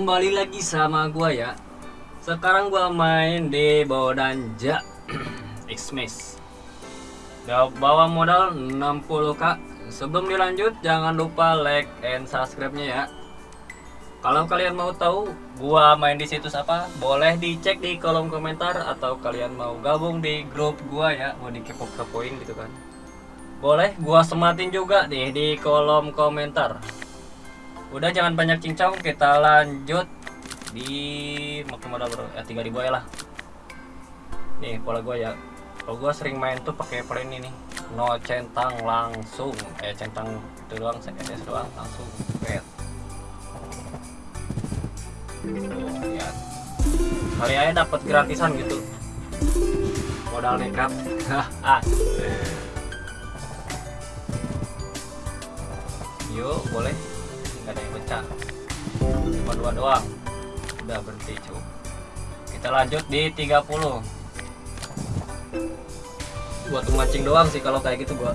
kembali lagi sama gua ya. Sekarang gua main di Bodanja Xmas. Bawa modal 60k. Sebelum dilanjut jangan lupa like and subscribe-nya ya. Kalau kalian mau tahu gua main di situs apa, boleh dicek di kolom komentar atau kalian mau gabung di grup gua ya, mau dikepo-kepoin gitu kan. Boleh gua sematin juga nih di kolom komentar. Udah jangan banyak cincong, kita lanjut di makin modal bro, ya 3000 ya lah. Nih pola gua ya. Kalau gua sering main tuh pakai plan ini, no centang langsung, eh centang itu doang, SS doang langsung bet. Lihat. Kali aja dapat gratisan gitu. Modal nekat. ah. Yuk, boleh pecah cuma dua doang. Udah berhenti cu. Kita lanjut di 30 buat mancing doang sih kalau kayak gitu gua.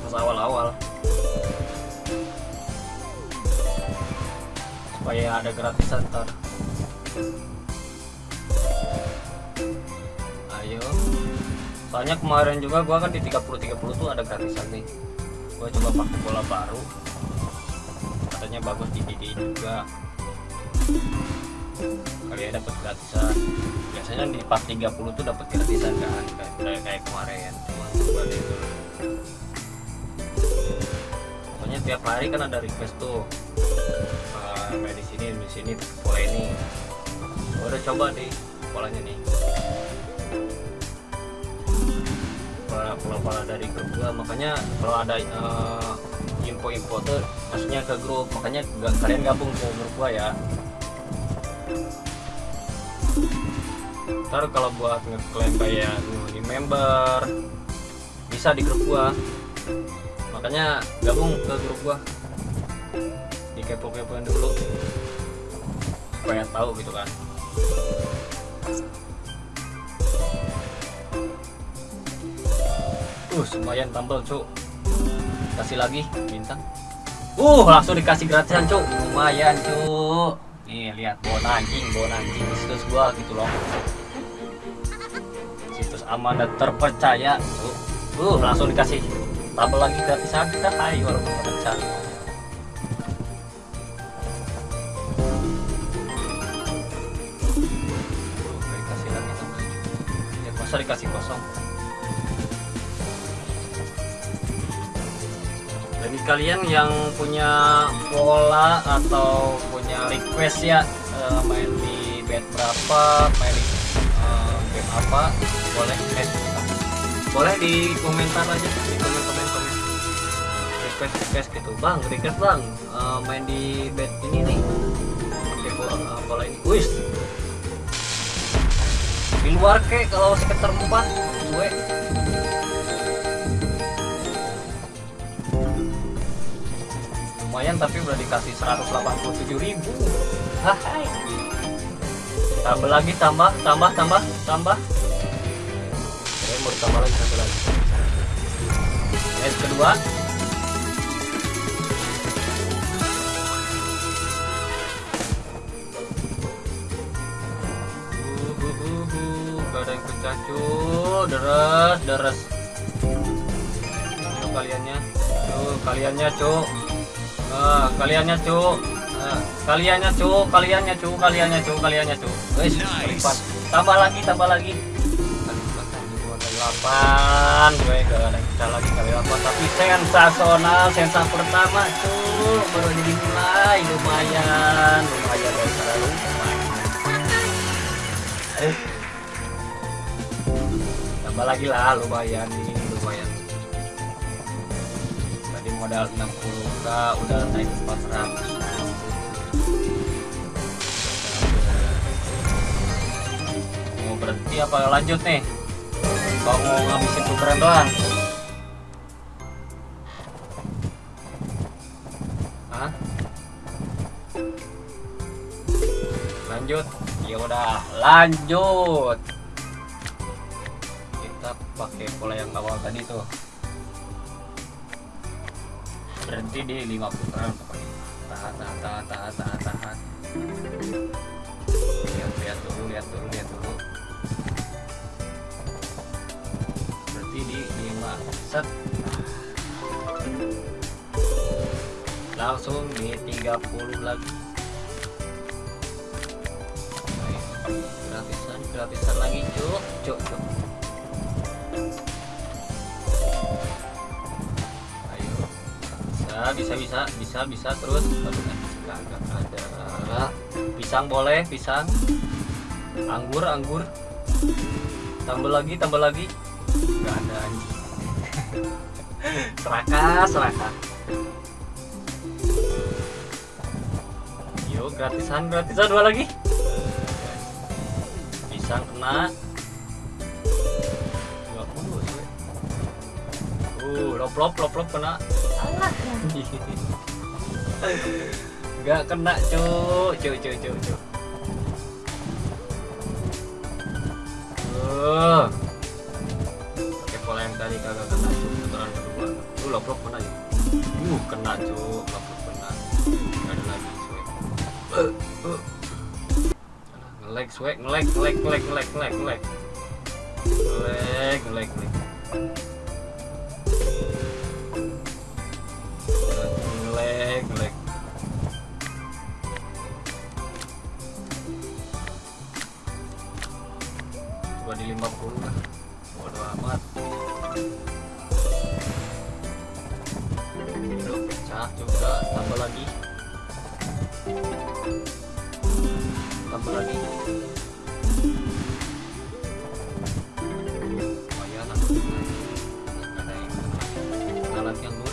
Pas awal-awal. Supaya ada gratisan ntar. Ayo. Soalnya kemarin juga gua kan di 30-30 tuh ada gratisan nih. Gua coba pakai bola baru katanya bagus di DD juga. Kalian dapat gratisan. Biasanya di pas 30 tuh dapat gratisan kan kayak kayak kemarin cuma balik pokoknya tiap hari kan ada request tuh. Uh, di sini di sini pola ini. Udah coba nih polanya nih pola pola, pola dari grup gua makanya kalau ada uh, info-info tuh maksudnya ke grup. Makanya kalian gabung ke grup gua ya. Ntar kalau buat ngeklaim kayak di member bisa di grup gua. Makanya gabung ke grup gua. Di kepo-kepoin dulu. Supaya tahu gitu kan. Uh lumayan tambal cuk kasih lagi bintang. Uh langsung dikasih gratisan cuk. Lumayan cuk. Nih lihat bon anjing bon anjing situs gua gitu loh. Situs aman dan terpercaya cuk. Uh langsung dikasih tabel lagi gratisan kita. Hai walaupun pecah masa dikasih kosong kalian yang punya pola atau punya request ya uh, main di bed berapa main uh, game apa boleh eh, boleh di komentar aja di komen komen. Komen request request gitu. Bang request bang. Uh, main di bed ini nih. Pakai pola, uh, pola ini. Wis di luar ke kalau sekitar 4 gue lumayan tapi udah dikasih 187 ribu. Hai. tambah lagi tambah tambah tambah tambah. Oke, mau ditambah lagi satu lagi. Kedua. Yang pecah cu deres deres. Itu kaliannya. Tuh kaliannya cuk Ah, kaliannya cuk. Nah, kaliannya cuk, kaliannya cuk, kaliannya cuk, kaliannya cuk. Wes, lipat. Tambah lagi, tambah lagi. Kali delapan, gue gak ada kita lagi kali delapan, tapi sensasional, sensa pertama cuk, baru jadi mulai, lumayan, lumayan guys, terlalu lumayan. Eh. Tambah lagi lah, lumayan ini, modal 60k udah naik 400 mau berhenti apa lanjut nih? Kalau mau ngabisin tukeran doang? Hah? lanjut. Ya udah lanjut. Kita pakai pola yang awal tadi tuh berhenti di lima putaran pokoknya tahan tahan tahan tahan tahan tahan. Lihat lihat dulu lihat dulu lihat dulu. Berhenti di lima. Set. Langsung di 30 lagi. Gratisan gratisan lagi cuk. Cuk cuk bisa bisa bisa bisa terus. Ada pisang boleh pisang. Anggur anggur. Tambah lagi tambah lagi. Nggak ada anjing. Serakah serakah yuk gratisan gratisan. Dua lagi. Pisang kena. 20 sih. Uh lop lop lop lop kena Nggak kena cu cu cu cu cu uh pakai pola yang tadi kagak kena cu putaran kedua tuh lop lop kena ya uh kena cu lop lop kena nggak ada lagi cuy. Uh, uh. ngelag ngelag ngelag ngelag ngelag ngelag ngelag. Ngelag ngelag ngelag 50 lah bodo amat. Yuk, pecah juga tambah lagi. Tambah lagi. Lumayan Nggak ada yang kena kena lagi anggur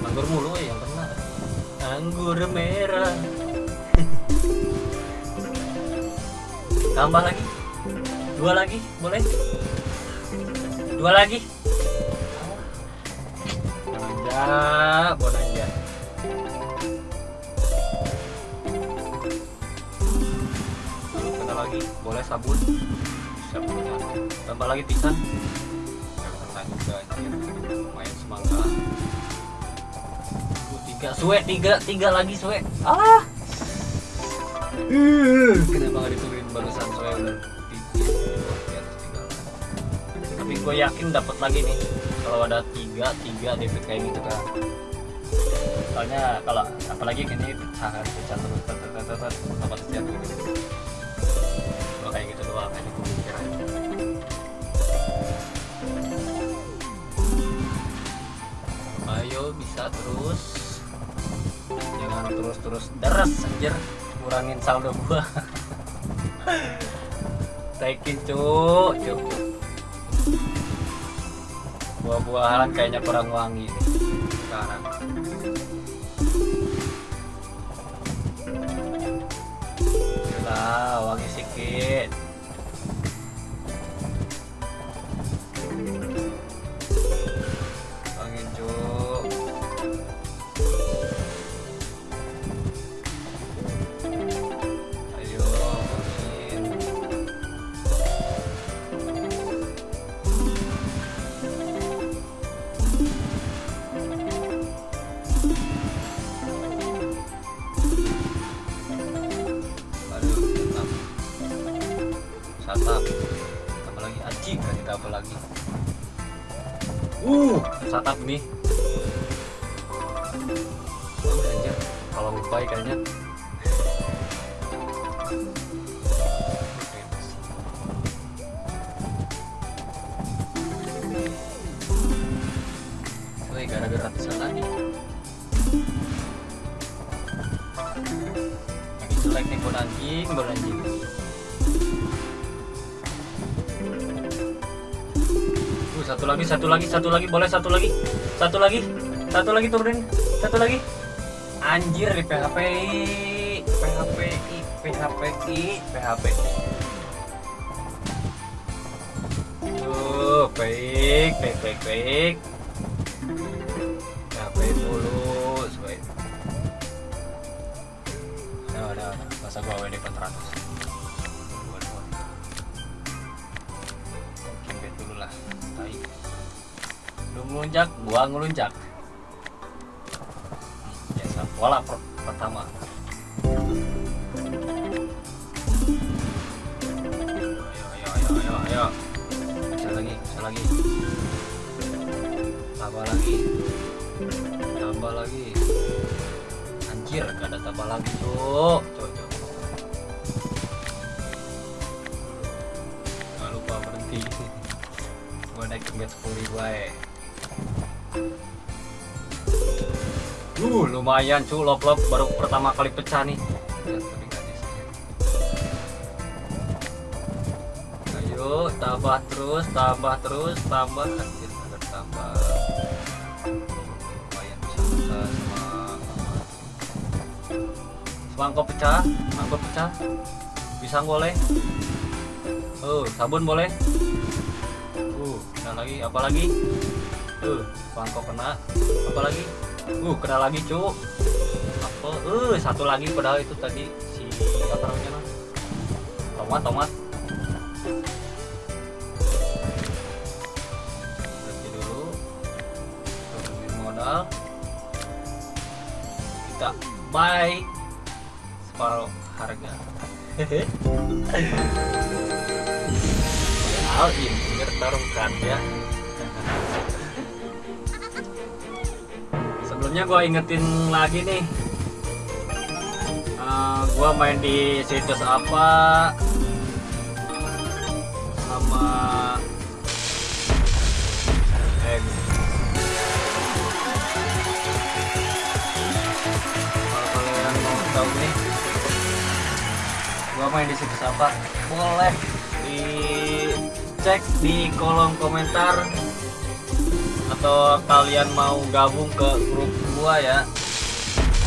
anggur mulu ya yang kena anggur merah. Tambah lagi dua lagi boleh? Dua lagi. Bonanja bonanja kena lagi boleh sabun? Sabun tambah lagi pisang? Lumayan semangka. Uh, tiga. Suwe tiga tiga lagi suwe ah! Uh, kenapa nggak diturunin barusan suwe udah gue yakin dapat lagi nih kalau ada tiga tiga DP kayak gitu kan soalnya kalau apalagi ini pecahan pecah terus tet tet apa setiap gitu Gua kayak gitu doang aja gue ayo bisa terus jangan terus terus deres anjir kurangin saldo gua taikin cuk cuk buah-buahan kayaknya kurang wangi sekarang. Lah wangi sedikit wisata tambah lagi aji kan kita apa lagi. Uh. Satap nih. Anjir. Kalau lupa ya kayaknya. Gara-gara ratusan tadi. Lagi jelek nih anjing baru anjing. Uh, satu lagi, satu lagi, satu lagi, boleh satu lagi, satu lagi, satu lagi turunin, satu lagi. Anjir di PHP, PHP, PHP, PHP. Tuh, baik, baik, baik, baik. PHP dulu, supaya. Udah, udah, udah. Masa gua WD 400. Dulu lah. Tai. Lu ngelunjak, gua ngelunjak. bola per pertama ayo ayo ayo ayo ayo pecah lagi pecah lagi tambah lagi tambah lagi anjir gak ada tambah lagi cuk bet 10 ribu aja Uh, lumayan cu, lop-lop baru pertama kali pecah nih. Ayo, tambah terus, tambah terus, tambah. Anjir, tambah Lumayan bisa Semangkok pecah, mangkok pecah. Pisang boleh. Oh, sabun boleh. Kena lagi, apa lagi? Uh, bangkok kena. Apa lagi? Uh, kena lagi, Cuk. Apa? Uh, satu lagi padahal itu tadi si apa namanya? nah? Tomat, tomat. Berhenti dulu. Turunin modal. Kita buy separuh harga. Hehe. Al ini tarungkan ya. Sebelumnya gue ingetin lagi nih, Eh, gua main di situs apa? Sama eh kalian mau tahu nih gua main di situs apa? Boleh dicek di kolom komentar atau kalian mau gabung ke grup gua ya.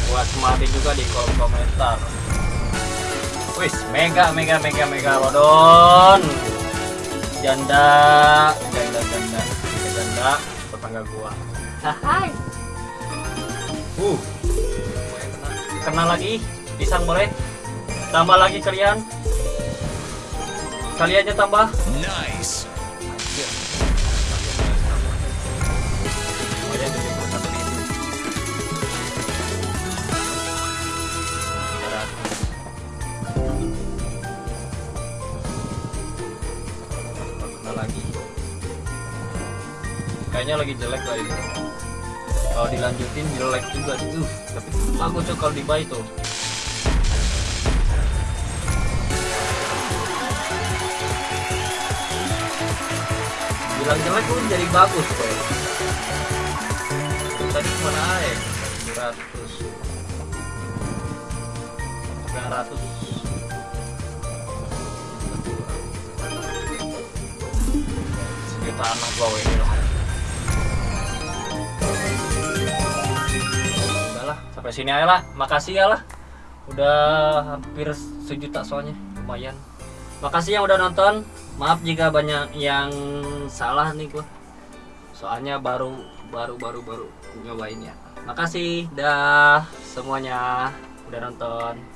Buat semangatin juga di kolom komentar. Wis mega mega mega mega lodon janda janda janda janda, janda tetangga gua. Hai. Uh. Kena lagi? Pisang boleh? Tambah lagi kalian ribu. 300. Kena lagi. Kayaknya lagi jelek lah ini. Kalau dilanjutin jelek juga sih. Uh, tapi bagus tuh kalau dibuy tuh. Bilang jelek pun jadi bagus kok tadi mana aja? 100 900 sejuta anak bawa ini loh udahlah sampai sini aja lah. Makasih ya lah. Udah hampir sejuta soalnya. Lumayan. Makasih yang udah nonton maaf jika banyak yang salah nih gua. Soalnya baru baru baru baru nyobain ya. Makasih dah semuanya. Udah nonton